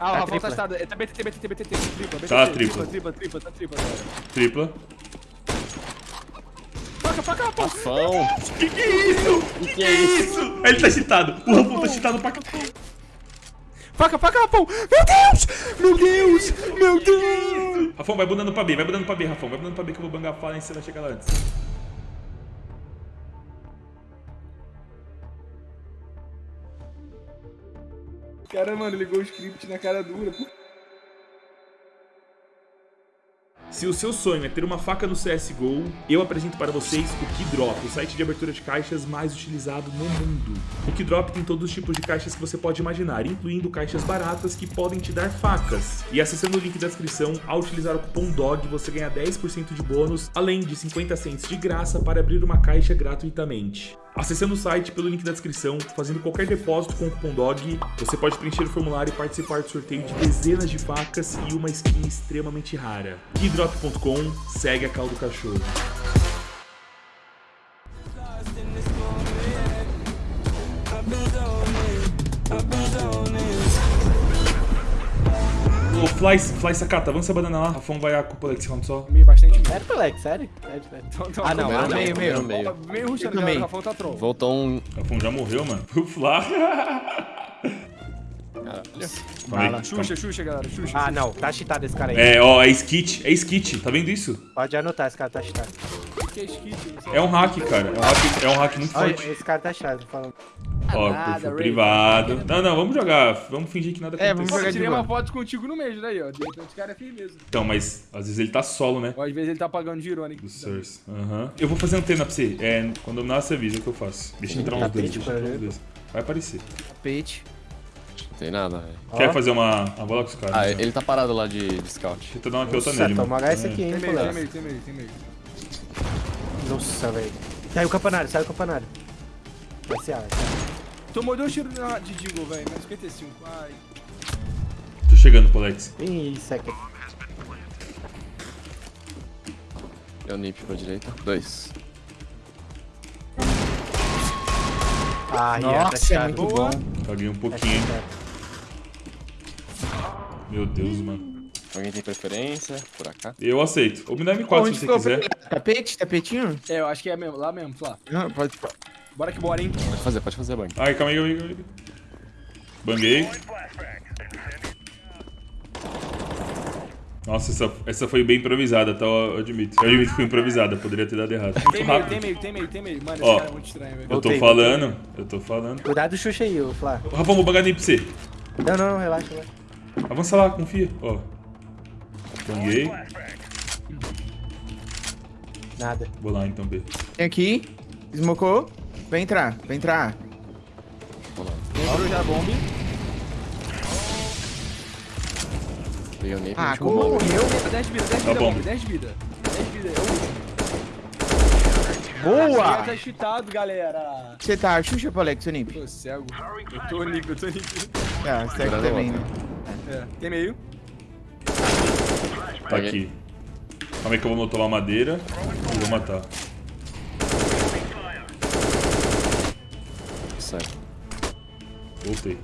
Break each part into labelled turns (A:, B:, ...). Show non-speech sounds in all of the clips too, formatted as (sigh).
A: Ah, o
B: Tá
A: Rafão tá
B: tripla.
A: estado. É, tá BTT, BTT, BTT. Tripla, BTT.
C: Tá,
A: tripla.
C: tripla.
A: Tripla, tripla, tá tripla.
C: Tripla.
A: Faca, faca, Rafão.
D: Rafão.
C: Que que é isso? Que que é isso? Ele tá cheatado. O Rafão tá cheatado pra.
A: Faca, faca, Rafão. Meu Deus! Meu Deus! Meu Deus!
C: Rafão, vai bundando pra B, vai bundando pra B, Rafão. Vai bundando pra B que eu vou bangar a fala e você vai chegar lá antes.
A: Cara, mano, ligou o script na cara dura.
C: Se o seu sonho é ter uma faca no CSGO, eu apresento para vocês o Keydrop, o site de abertura de caixas mais utilizado no mundo. O Keydrop tem todos os tipos de caixas que você pode imaginar, incluindo caixas baratas que podem te dar facas. E acessando o link da descrição, ao utilizar o cupom DOG, você ganha 10% de bônus, além de 50 cents de graça para abrir uma caixa gratuitamente. Acessando o site pelo link da descrição, fazendo qualquer depósito com o cupom DOG, você pode preencher o formulário e participar do sorteio de dezenas de facas e uma skin extremamente rara. Keydrop.com, segue a caldo cachorro. Ô, Fly, Fly Sakata, avança a banana lá. Rafão vai a cúpula Alex round só.
A: Meio bastante.
B: Sério, Pelec, sério? Sério, sério.
A: Então, então,
B: Ah, não, ah, meio, meio.
D: meio.
A: Meio rushando,
B: meio.
A: O Rafão tá troll.
D: Voltou um.
C: Rafão já morreu, mano. O Fly. Aí,
A: Xuxa, Xuxa, galera. Xuxa.
B: Ah, não, tá cheatado esse cara aí.
C: É, ó, é skit, é skit, tá vendo isso?
B: Pode anotar, esse cara tá cheatado.
A: Que é?
C: É um hack, cara. É um hack, é um hack muito
B: Olha,
C: forte.
B: esse cara tá cheatado, falando.
C: Ó,
A: nada,
C: perfil
A: Ray.
C: privado. Não, não, vamos jogar. Vamos fingir que nada
B: É,
C: aconteceu.
B: vamos
A: Pô,
B: jogar
A: eu tirei uma foto contigo no mês, daí, ó. De repente o cara é firmeza.
C: Então, mas às vezes ele tá solo, né?
A: Ou às vezes ele tá pagando de irônico.
C: Do Source. Aham. Eu vou fazer antena pra você. É, quando eu nasce, avisa o que eu faço. Deixa entrar uns dois, deixa entrar uns dois. Vai aparecer.
B: Tapete.
D: Não tem nada, velho.
C: Quer fazer uma, uma bola com os caras?
D: Ah,
C: então?
D: ele tá parado lá de, de scout.
C: Deixa eu dar uma pelota
B: Nossa,
C: nele,
B: toma
C: mano.
B: H esse aqui, hein,
A: Tem meio, tem meio, tem meio, tem meio.
B: Nossa, velho. Saiu o campanário, saiu o campanário. Vai ser A, vai ser
A: Tomou dois tiros na- de Deagle, velho. Mais 55. Ai.
C: Tô chegando.
B: A. Ih, seca.
D: Deu um nip pra direita. Dois.
B: Ah,
E: Nossa,
B: tá
E: é
B: cheatado.
E: muito
A: Boa.
E: bom.
C: Caguei um
B: Tá
C: pouquinho. Meu Deus, mano.
D: Alguém tem preferência? Por acá?
C: Eu aceito. Ou me dá M4
E: Onde
C: se você
E: o
C: quiser.
E: Tapete? Tapetinho?
A: É, eu acho que é mesmo, lá mesmo, Flá.
E: Não, pode.
A: Bora que bora, hein?
D: Pode fazer, pode fazer banho.
C: Ai, calma aí, calma aí, calma aí. Banguei. Nossa, essa, essa foi bem improvisada, tá? Eu admito. Eu admito que foi improvisada, poderia ter dado errado.
A: Tem
C: Muito
A: meio, tem meio, tem meio, tem meio. Mano, esse
C: Ó.
A: cara é muito estranho, velho.
C: Eu tô
B: Voltei,
C: falando, eu tô falando.
B: Cuidado do Xuxa aí, ô Flá.
C: Rafão, vou bangar nem pra você.
B: Não, não, não, relaxa, relaxa.
C: Avança lá, confia. Ó. Banguei.
B: Nada.
C: Vou lá então, B.
E: Tem aqui. Smocou. Vai entrar, vai entrar.
A: Entrou já a bomba.
D: Peguei o nip.
E: Ah, como morreu?
A: 10 de vida, 10 de
C: Tá
A: vida,
C: bom.
A: bomba, 10 de vida. 10 de vida, é o último.
E: Boa!
A: Tá cheatado, galera.
E: Você tá Xuxa, Polex, seu Nip?
A: Tô cego. Eu tô nico, eu tô nico.
E: Ah, você tá também, né?
A: É, tem meio.
C: Tá aqui. Calma aí que eu vou motolar madeira e vou matar.
D: Sai.
C: Voltei.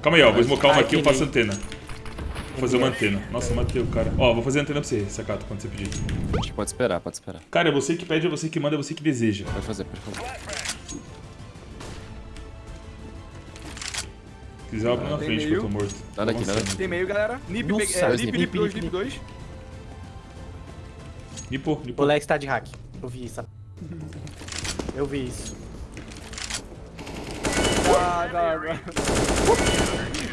C: Calma aí, ó. Vou smocar uma aqui e eu
B: que
C: faço antena. Vou fazer uma antena. Nossa, eu matei o cara. Ó, vou fazer antena pra você, Sacato, quando você pedir.
D: Acho que pode esperar, pode esperar.
C: Cara, é você que pede, é você que manda, é você que deseja.
D: Pode fazer, pode fazer.
C: Se quiser, abre na frente que
A: meio.
C: eu tô morto.
D: Nada aqui,
C: Tô
D: nada
C: avançando.
A: Tem meio, galera. Nip,
B: Nossa,
A: é,
D: dois
A: Nip,
D: nip,
A: Nip,
B: nip,
A: 2,
B: nip,
A: Nip 2.
C: Nipo,
B: O
C: nipo.
B: Lex tá de hack. Eu vi isso. Eu vi isso.
A: Ah, tá, agora.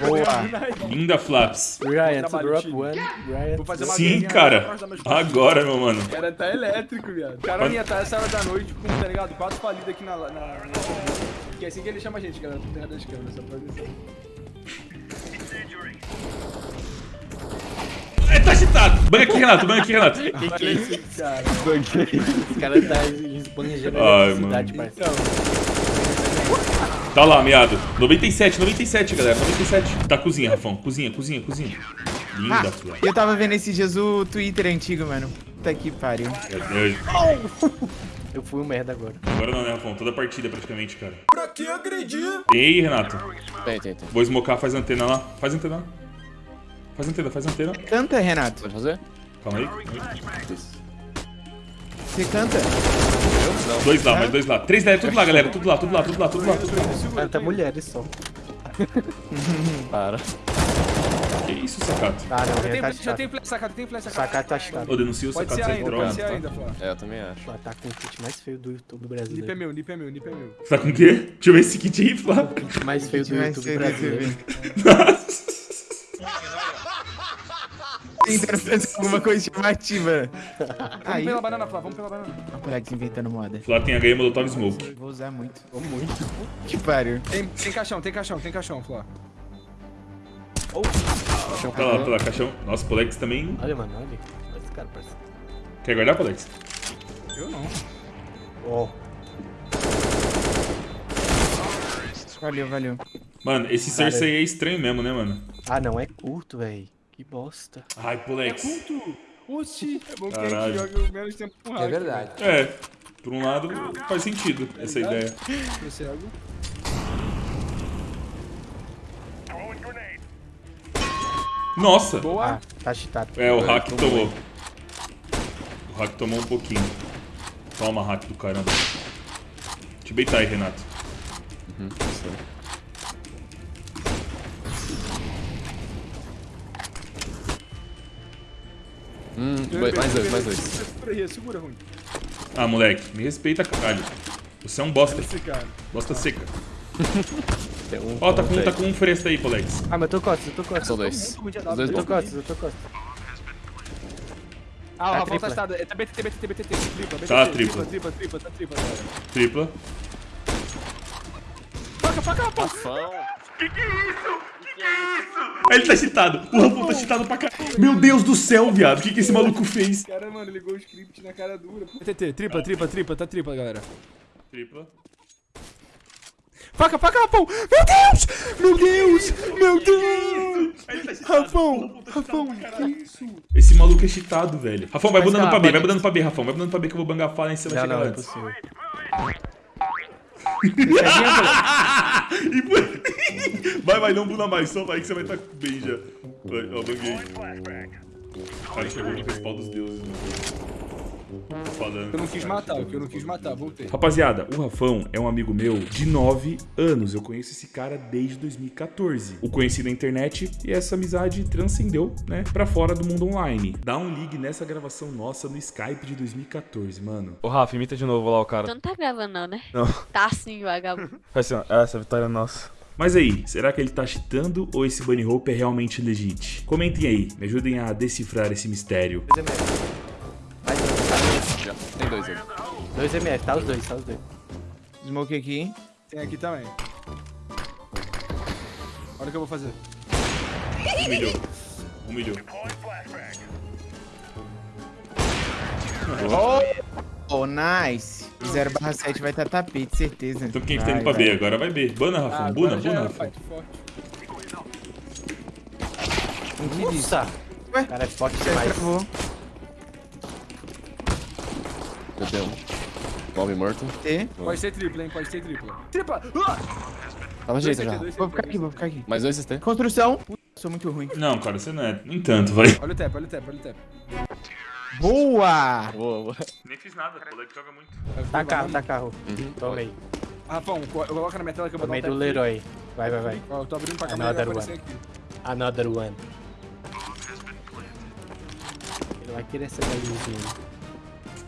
E: Boa!
C: Linda Flaps.
B: Ryan, to drop one. Ryan.
A: Vou fazer uma
C: Sim, cara. Agora, meu mano.
A: O cara tá elétrico, viado. Ia estar essa hora da noite com, tá ligado? Quatro falidas aqui na. na, na... Que é assim que ele chama a gente, galera. Terra das câmeras, só pra avisar.
C: É, tá cheatado. Banha aqui, Renato. Banha aqui, Renato. (laughs)
B: Que que é isso?
A: Cara.
B: Esse cara tá esbanjando
C: Ai,
B: a cidade,
C: mano.
B: parceiro.
C: Tá lá, meado. 97, 97, galera. 97. Tá, cozinha, Rafão. Cozinha, cozinha, cozinha. Linda,
E: Ah, eu tava vendo esses dias o Twitter antigo, mano. Puta que pariu.
C: Meu Deus. (laughs)
B: Eu fui um merda agora.
C: Agora não, né, Rafão? Toda partida praticamente, cara. Pra que agredir? Aí, Renato.
D: Tem, tem, tem.
C: Vou smocar, faz antena lá. Faz antena lá. Faz antena, faz antena.
E: Canta, Renato.
D: Pode fazer?
C: Calma aí. calma aí.
E: Você canta.
C: Dois lá, mais dois lá. Três lá, tudo lá, galera. Tudo lá, tudo lá, tudo lá, tudo lá.
B: Cara, tá mulheres só. (laughs)
D: Para.
C: Que isso, sacato?
B: Ah, não,
A: Já tem,
B: tá
A: já tem flash sacado, tem flash sacado.
B: Sacato tá chitado.
C: Ô, denuncia o sacato
A: ainda,
C: drone,
A: pode ser
C: tá?
A: ainda.
D: É, eu também acho.
B: Ah, tá com o kit mais feio do YouTube
A: é
B: brasileiro.
A: meu, nip é meu, nip é meu, nip é meu.
C: Tá com o quê? Deixa eu ver esse kit aí, Flá.
B: Mais feio do YouTube brasileiro. (laughs) (laughs)
E: Tentando fazer alguma coisa chamativa.
A: Vamos pela banana, Flá, vamos pela banana.
E: o Alex inventando moda.
C: Flá tem HM Molotov Smoke.
E: Vou usar muito. Vou muito. Que pariu.
A: Tem, tem caixão, tem caixão, tem caixão, Flá.
C: Tá lá, tá lá, caixão. Nossa, Polex também.
B: Olha, mano, olha. Olha esse cara, parceiro.
C: Quer guardar, Polex?
A: Eu não.
B: Ó.
E: Valeu, valeu.
C: Mano, esse Cersei é estranho mesmo, né, mano?
B: Ah, não, é curto, velho. Que bosta.
C: Ai, Polex.
A: Culto. Oxi, é bom que a
C: Caralho.
A: gente joga menos tempo com hack.
F: É verdade.
C: É, por um lado faz sentido essa ideia.
A: Tô cego.
C: Nossa!
A: Boa.
B: Ah, tá chitado.
C: É, o hack tomou. O hack tomou um pouquinho. Toma, hack do caramba. Te beitar aí, Renato.
D: Uhum, isso Hum, dois- mais dois, mais dois.
A: Segura aí, segura, ruim.
C: Ah, moleque, me respeita, caralho. Você é um bosta. Bosta seca.
B: Tem um
C: Ó, tá com, tá com um fresco aí, Polex.
B: Ah, mas eu tô costas, eu tô costas.
D: São dois. Os dois
B: Eu tô costas, eu tô costas.
A: Ah, o
B: Tá
A: Rafael tá
B: tripla.
A: estado. É BTT, BTT, BTT. Tripla.
C: Tá tripla.
A: Tripla, tripla, tá tripla.
C: Tripla.
A: Faca, faca, faca.
C: Ele tá cheatado. O Rafão tá cheatado pra caralho. Meu Deus do céu, viado. O que, que esse maluco fez?
A: Cara, mano, ligou o script na cara dura. BTT, tripla, tripla, tripla, tá tripla, galera.
C: Tripla.
A: Faca, faca, Rafão! Meu Deus! Meu Deus! Meu Deus! Rafão! Rafão, que isso?
C: Esse maluco é cheatado, velho. Rafão, vai bundando pra B, vai bundando pra B, Rafão. Vai bundando pra B que eu vou bangafar lá em cima chegar
B: não, é
C: antes. Foi- (laughs) vai, vai, não bunda mais, só vai que você vai estar bem já. Vai, ó, banguei. Cara, chegou no principal dos deuses, mano. Falando.
A: Eu não quis matar, o que eu não quis matar, voltei.
C: Rapaziada, o Rafão é um amigo meu de 9 anos. Eu conheço esse cara desde 2014. O conheci na internet e essa amizade transcendeu, né, pra fora do mundo online. Dá um ligue nessa gravação nossa no Skype de 2014, mano.
G: Ô Rafa, imita de novo lá o cara.
H: Tu não tá gravando não, né?
G: Não.
H: Tá sim, vagabundo.
G: Faz assim, ó. Essa vitória é nossa.
C: Mas aí, será que ele tá cheatando ou esse bunny hope é realmente legit? Comentem aí, me ajudem a decifrar esse mistério.
B: 2 2 ml, tá os dois, tá os dois.
E: Smoke aqui.
A: Tem aqui também. Olha o que eu vou fazer.
C: Humilhou. Humilhou.
E: Oh, nice. 0 barra 7 vai estar tapete, certeza.
C: Então quem que tá
E: Vai,
C: indo pra
E: vai.
C: B? Agora vai B. Bana, Rafão.
A: Ah,
C: Buna, buna,
E: diz.
B: Nossa!
E: Ué?
B: O cara é forte demais.
D: dei um. Bomb morto.
E: T.
A: Pode ser tripla, hein? Pode ser tripla. Tripla! Ah!
D: Tava
A: CT,
D: já.
E: Vou ficar aqui, vou ficar aqui.
D: Mais dois CT.
E: Construção. Puta, sou muito ruim.
C: Não, cara, você não é. Nem tanto, vai.
A: Olha o tap, olha o tap, olha o tap.
E: Boa!
D: Boa, boa.
C: Nem fiz nada, o moleque joga muito.
B: Tá carro, tá carro.
D: Uhum.
B: Toma aí.
A: Rafão, co- coloca na minha tela que eu vou dar
B: Tomei
A: um tap.
B: do Leroy. Vai, vai, vai.
A: Ó, eu tô abrindo pra câmera
B: Another
A: aqui.
B: Another one. Ele vai querer essa galinha.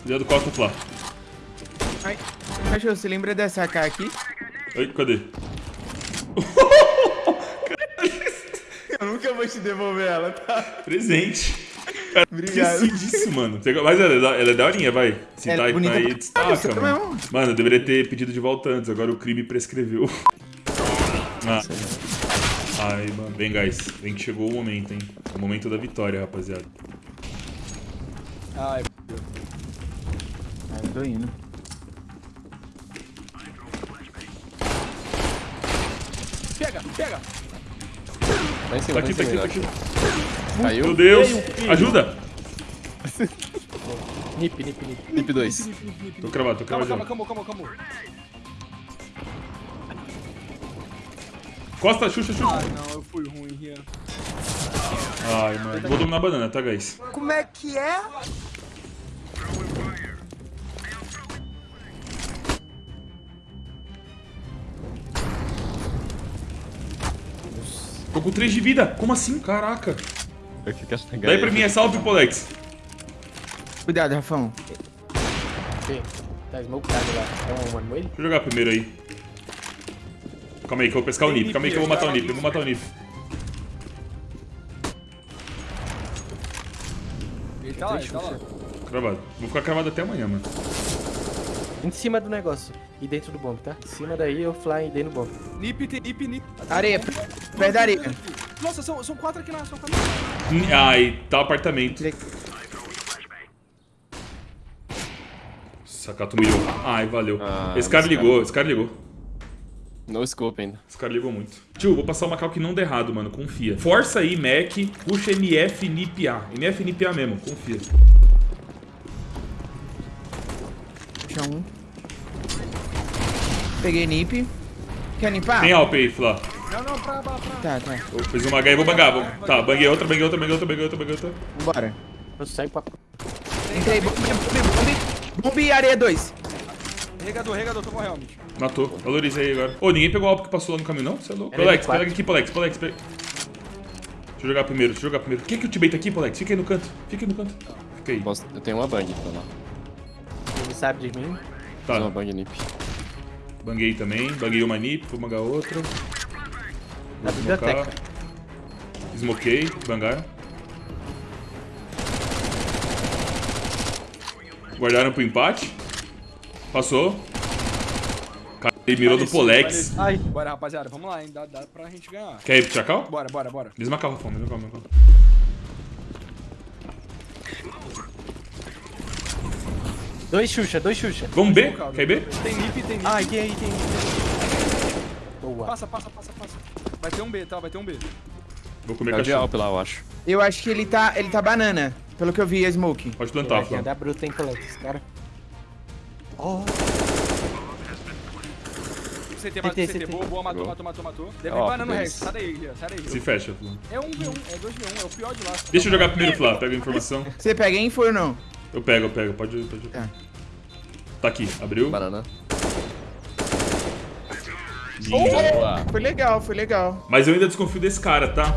C: Cuidado, Costa, Flá.
E: Ai, cachorro, você lembra dessa AK aqui?
C: Oi, cadê? (laughs)
E: Eu nunca vou te devolver ela, tá?
C: Presente. (laughs) Cara,
E: Obrigado.
C: esqueci disso, mano. Mas ela é, da, ela é daorinha, vai. Se
E: Ela
C: tá
E: é bonita
C: aí, destaca, mano.
E: também,
C: Mano, eu deveria ter pedido de volta antes, agora o crime prescreveu. (laughs) Ah. Ai, mano. Vem, guys. Vem que chegou o momento, hein. É o momento da vitória, rapaziada.
A: Ai,
E: Ah, eu tô indo.
D: Tá em cima,
C: Tá
D: tá
C: aqui, tá aqui, tá aqui.
D: Caiu.
C: Meu Deus. Ajuda.
B: Nip, nip, nip.
D: Nip 2.
C: Tô cravado, tô cravado.
A: calma, calma, calma, calma.
C: Costa, Xuxa, Xuxa.
A: Ai, não, eu fui ruim, Rian.
C: Ai, mano. Vou dominar a banana, tá, guys?
F: Como é que é?
C: Tô com 3 de vida. Como assim? Caraca. Daí pra mim é salve, Polex.
E: Cuidado, Rafão.
B: Tá smokado lá. É um one ele?
C: Deixa eu jogar primeiro aí. Calma aí que eu vou pescar o Nip. Calma aí que eu vou matar o Nip. Eu vou matar o Nip.
A: Ele tá lá, ele tá lá.
C: Cravado. Vou ficar cravado até amanhã, mano.
B: Em cima do negócio. E dentro do bomb, tá? Em cima daí eu fly e dei no bomb.
A: Nip, tem nip, nip.
E: Areia, perto da areia.
A: Nossa, são, são quatro aqui na quatro. aqui.
C: Ai, tá o apartamento. Sacato milhou. Ai, valeu.
D: Ah,
C: esse cara ligou, esse cara ligou.
D: No scope ainda.
C: Esse cara ligou muito. Tio, vou passar uma cal que não dê errado, mano. Confia. Força aí, Mac. Puxa MF NIP A. MF NIP A mesmo, confia.
E: Puxa um. Peguei nip. Quer limpar?
C: Tem Alp aí, Flá.
A: Não, não, pra, pra, pra.
E: Tá, tá.
C: Eu fiz uma H e vou bangar. Vou... Tá, banguei outra, banguei outra, banguei outra, banguei outra, banguei outra.
E: Vambora.
B: Eu saio pra...
E: Entrei, bombe, bombe, bombe. Bombe e areia 2.
A: Regador, regador, tô com helmet.
C: Matou. Valorizei agora. Ô, ninguém pegou o Alp que passou lá no caminho, não? Você é louco. Polex,
B: M4.
C: pega aqui, Polex, Polex. Pega... Deixa eu jogar primeiro, deixa eu jogar primeiro. Quem que ultimate aqui, Polex? Fica aí no canto. Fica aí no canto. Fica aí.
D: Posso- Eu tenho uma bang pra lá.
B: Sabe de mim.
D: Fiz uma
C: Tá,
D: bang nip.
C: banguei também. Banguei uma nip, vou bangar outra.
B: Na biblioteca.
C: Smokei, bangaram. Guardaram pro empate. Passou. Ele mirou do Polex.
B: Ai.
A: Bora, rapaziada, vamos lá, hein? Dá, dá pra gente ganhar.
C: Quer ir pro Chacal?
A: Bora, bora, bora.
C: Mesma carro, fome, mesma
B: Dois Xuxa, dois Xuxa.
C: Vamos B? Quer ir B?
A: Tem nip, tem nip.
B: Ai, tem aí, tem Boa.
A: Passa, passa, passa, passa. Vai ter um B, tá? Vai ter um B.
C: Vou comer
D: É
C: cachorro.
D: Alp lá, eu acho.
E: Eu acho que ele tá, ele tá banana. Pelo que eu vi, a Smoke.
C: Pode plantar, Flá.
B: andar bruto em Polex, cara. Oh,
A: CT, matou,
B: CT,
A: CT,
B: CT.
A: boa, boa, matou,
D: Boa.
A: matou, matou, matou. Deve vir banana no. Rex. Sai daí, Rian, sai daí.
C: Se fecha, Flá.
A: É um V1, é 2v1, é o pior de lá.
C: Deixa eu jogar primeiro, Flá. Pega a informação.
E: Você pega info ou não?
C: Eu pego, eu pego. Pode, pode.
E: Tá.
C: Tá aqui, abriu.
D: Banana. Boa.
E: Foi legal, foi legal.
C: Mas eu ainda desconfio desse cara, tá?